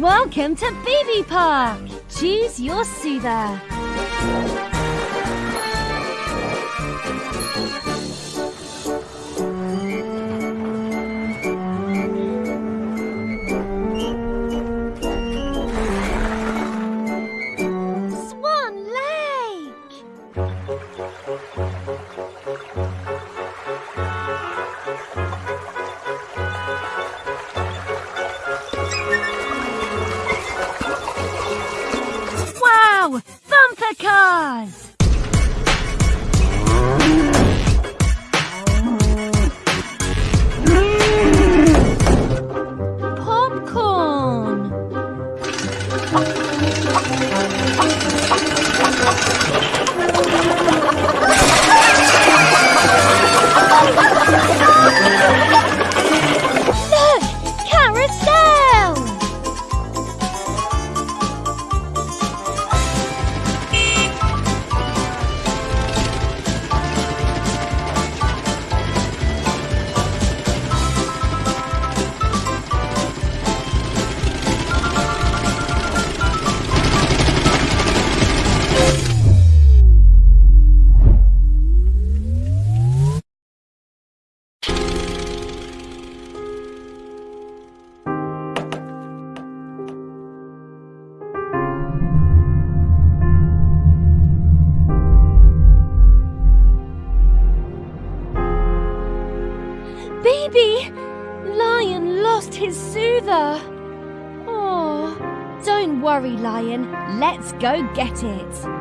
Welcome to BB Park. Choose your soother. Cars! Popcorn! Baby! Lion lost his soother. Oh, don't worry, Lion. Let's go get it.